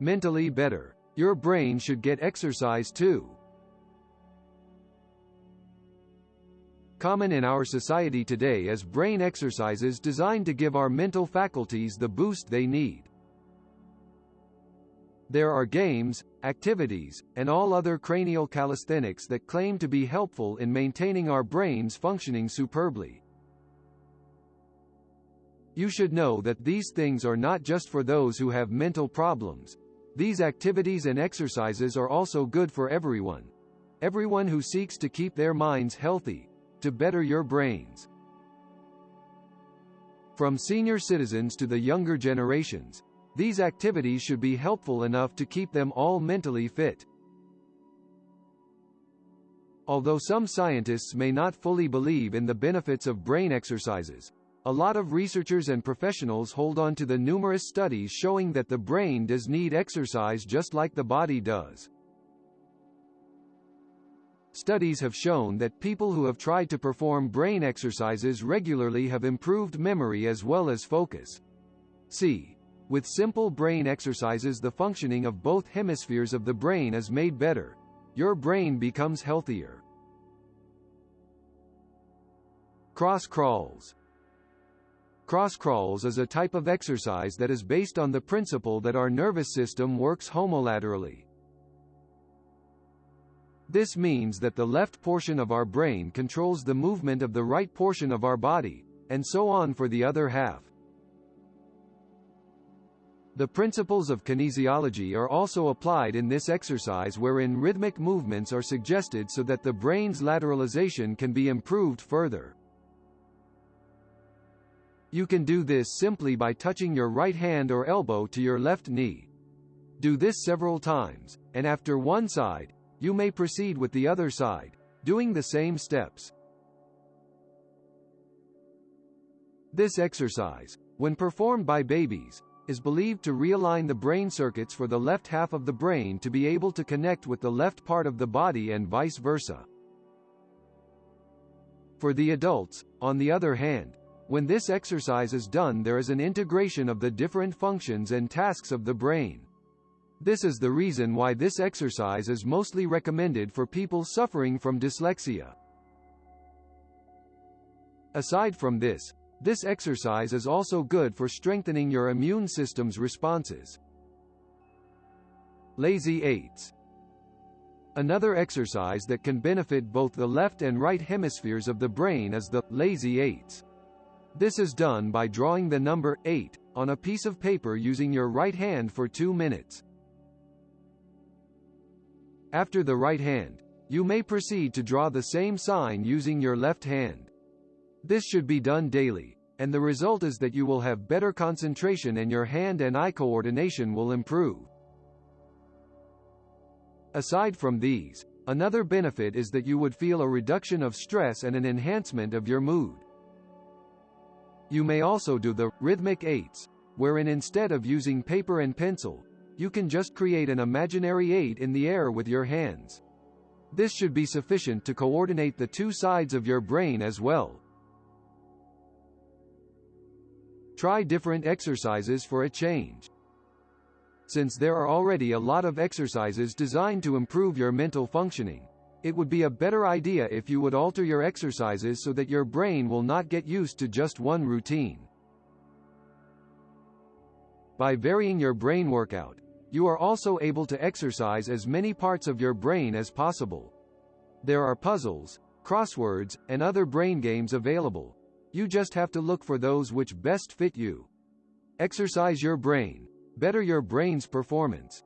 mentally better. Your brain should get exercise too. Common in our society today is brain exercises designed to give our mental faculties the boost they need. There are games, activities, and all other cranial calisthenics that claim to be helpful in maintaining our brains functioning superbly. You should know that these things are not just for those who have mental problems. These activities and exercises are also good for everyone. Everyone who seeks to keep their minds healthy, to better your brains. From senior citizens to the younger generations, these activities should be helpful enough to keep them all mentally fit. Although some scientists may not fully believe in the benefits of brain exercises, a lot of researchers and professionals hold on to the numerous studies showing that the brain does need exercise just like the body does. Studies have shown that people who have tried to perform brain exercises regularly have improved memory as well as focus. See. With simple brain exercises the functioning of both hemispheres of the brain is made better. Your brain becomes healthier. Cross crawls Cross crawls is a type of exercise that is based on the principle that our nervous system works homolaterally. This means that the left portion of our brain controls the movement of the right portion of our body, and so on for the other half. The principles of kinesiology are also applied in this exercise wherein rhythmic movements are suggested so that the brain's lateralization can be improved further. You can do this simply by touching your right hand or elbow to your left knee. Do this several times, and after one side, you may proceed with the other side, doing the same steps. This exercise, when performed by babies, is believed to realign the brain circuits for the left half of the brain to be able to connect with the left part of the body and vice versa. For the adults, on the other hand, when this exercise is done there is an integration of the different functions and tasks of the brain. This is the reason why this exercise is mostly recommended for people suffering from dyslexia. Aside from this, this exercise is also good for strengthening your immune system's responses. Lazy eights. Another exercise that can benefit both the left and right hemispheres of the brain is the lazy eights. This is done by drawing the number 8 on a piece of paper using your right hand for 2 minutes. After the right hand, you may proceed to draw the same sign using your left hand. This should be done daily, and the result is that you will have better concentration and your hand and eye coordination will improve. Aside from these, another benefit is that you would feel a reduction of stress and an enhancement of your mood. You may also do the rhythmic eights, wherein instead of using paper and pencil, you can just create an imaginary eight in the air with your hands. This should be sufficient to coordinate the two sides of your brain as well. Try different exercises for a change. Since there are already a lot of exercises designed to improve your mental functioning, it would be a better idea if you would alter your exercises so that your brain will not get used to just one routine. By varying your brain workout, you are also able to exercise as many parts of your brain as possible. There are puzzles, crosswords, and other brain games available, you just have to look for those which best fit you. Exercise your brain. Better your brain's performance.